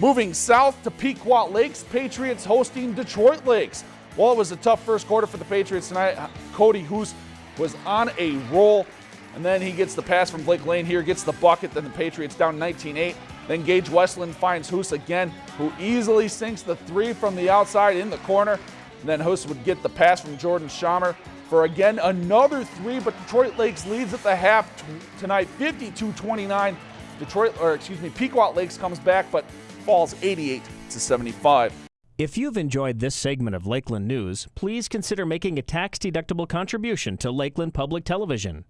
Moving south to Pequot Lakes, Patriots hosting Detroit Lakes. Well, it was a tough first quarter for the Patriots tonight. Cody Hoos was on a roll, and then he gets the pass from Blake Lane here, gets the bucket, then the Patriots down 19-8. Then Gage Westland finds Hoos again, who easily sinks the three from the outside in the corner. And then Hoos would get the pass from Jordan Schamer for again another three, but Detroit Lakes leads at the half tonight 52-29. Detroit, or excuse me, Pequot Lakes comes back, but falls 88 to 75. If you've enjoyed this segment of Lakeland News, please consider making a tax-deductible contribution to Lakeland Public Television.